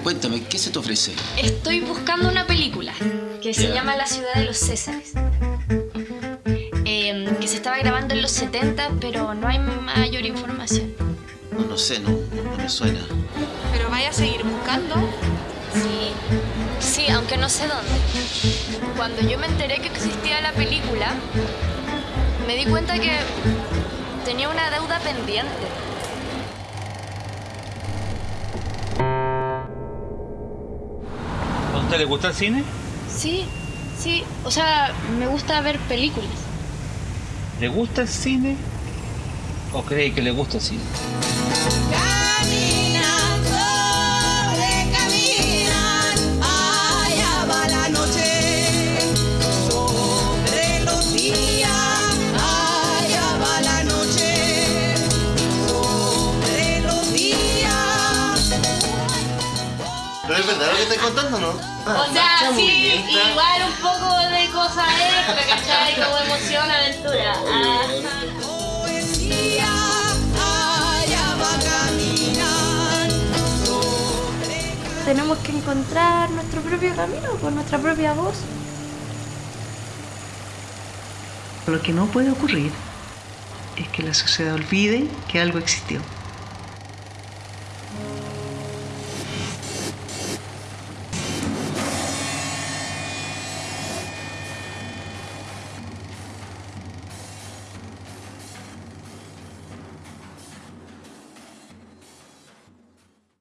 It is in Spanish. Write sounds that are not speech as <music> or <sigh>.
Cuéntame, ¿qué se te ofrece? Estoy buscando una película que se llama La ciudad de los Césares. Em, que se estaba grabando en los 70, pero no hay mayor información. No, no sé, no, no me suena. Pero vaya a seguir buscando. Sí, sí, aunque no sé dónde. Cuando yo me enteré que existía la película, me di cuenta que tenía una deuda pendiente. ¿A usted le gusta el cine? Sí, sí, o sea, me gusta ver películas. ¿Le gusta el cine? ¿O cree que le gusta el cine? Pero es verdad lo que estás contando, ¿no? O sea, sí, igual un poco de cosas extra, ¿cachai? <laughs> Como emoción, aventura. Ah. Poesía, allá va caminan. Sobre Tenemos que encontrar nuestro propio camino con nuestra propia voz. Lo que no puede ocurrir es que la sociedad olvide que algo existió.